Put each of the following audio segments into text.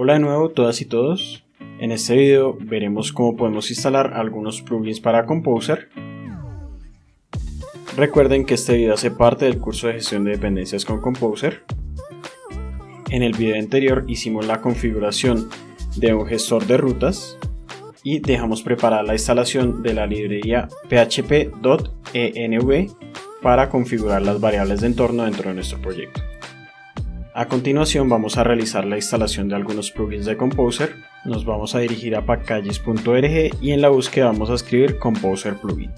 Hola de nuevo todas y todos. En este video veremos cómo podemos instalar algunos plugins para Composer. Recuerden que este video hace parte del curso de gestión de dependencias con Composer. En el video anterior hicimos la configuración de un gestor de rutas y dejamos preparada la instalación de la librería php.env para configurar las variables de entorno dentro de nuestro proyecto. A continuación vamos a realizar la instalación de algunos plugins de Composer. Nos vamos a dirigir a packages.org y en la búsqueda vamos a escribir Composer Plugin.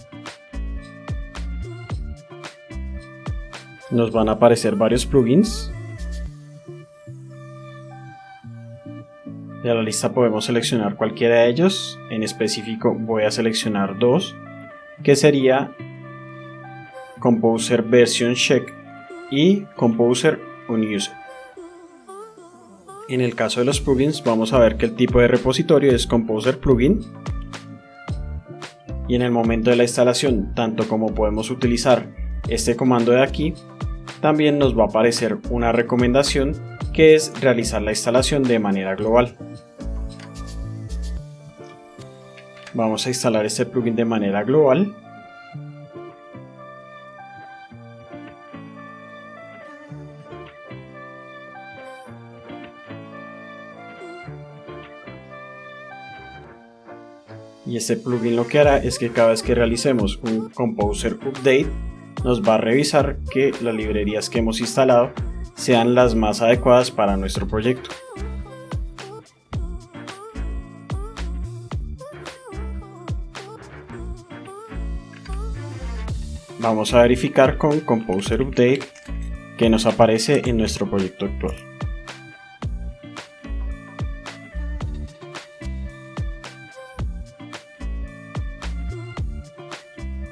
Nos van a aparecer varios plugins. De la lista podemos seleccionar cualquiera de ellos. En específico voy a seleccionar dos, que sería Composer Version Check y Composer Unused. En el caso de los plugins vamos a ver que el tipo de repositorio es Composer Plugin y en el momento de la instalación, tanto como podemos utilizar este comando de aquí, también nos va a aparecer una recomendación que es realizar la instalación de manera global. Vamos a instalar este plugin de manera global y este plugin lo que hará es que cada vez que realicemos un Composer Update nos va a revisar que las librerías que hemos instalado sean las más adecuadas para nuestro proyecto. Vamos a verificar con Composer Update que nos aparece en nuestro proyecto actual.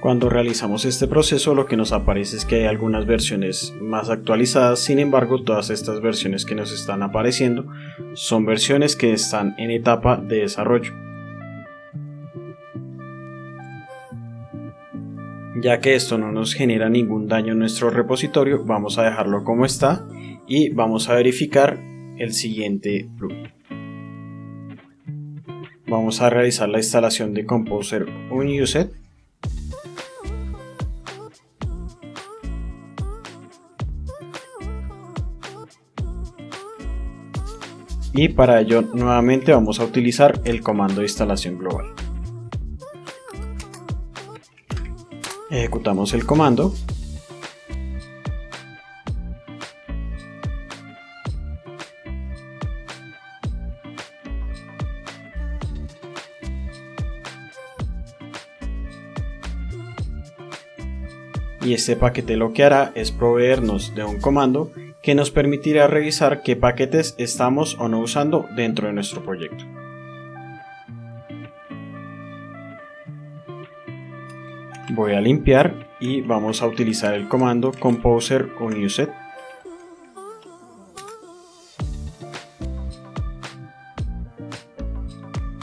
Cuando realizamos este proceso lo que nos aparece es que hay algunas versiones más actualizadas, sin embargo todas estas versiones que nos están apareciendo son versiones que están en etapa de desarrollo. Ya que esto no nos genera ningún daño en nuestro repositorio, vamos a dejarlo como está y vamos a verificar el siguiente plugin. Vamos a realizar la instalación de Composer Unused y para ello nuevamente vamos a utilizar el comando de instalación global. Ejecutamos el comando y este paquete lo que hará es proveernos de un comando que nos permitirá revisar qué paquetes estamos o no usando dentro de nuestro proyecto. Voy a limpiar y vamos a utilizar el comando composer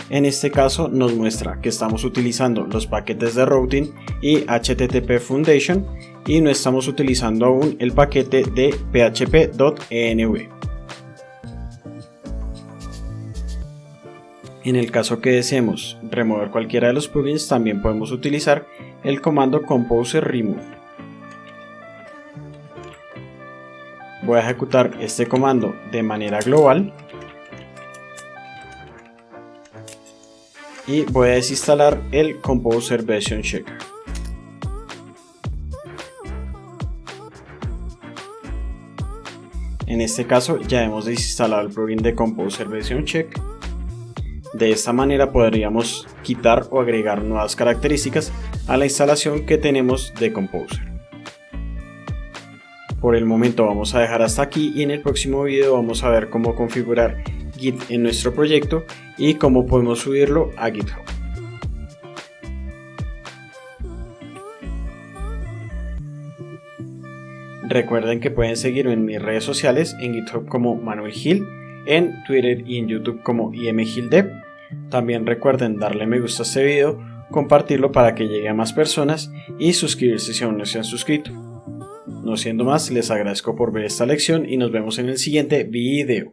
En este caso nos muestra que estamos utilizando los paquetes de routing y HTTP Foundation y no estamos utilizando aún el paquete de php.env. En el caso que deseemos remover cualquiera de los plugins también podemos utilizar el comando composer remove. Voy a ejecutar este comando de manera global y voy a desinstalar el Composer Version Checker. En este caso ya hemos desinstalado el plugin de Composer Version Check. De esta manera podríamos quitar o agregar nuevas características a la instalación que tenemos de Composer. Por el momento vamos a dejar hasta aquí y en el próximo video vamos a ver cómo configurar Git en nuestro proyecto y cómo podemos subirlo a GitHub. Recuerden que pueden seguirme en mis redes sociales, en GitHub como Manuel Gil, en Twitter y en YouTube como IMGilDev. También recuerden darle me gusta a este video, compartirlo para que llegue a más personas y suscribirse si aún no se han suscrito. No siendo más, les agradezco por ver esta lección y nos vemos en el siguiente video.